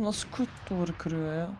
Nasıl kurt duvarı kırıyor ya?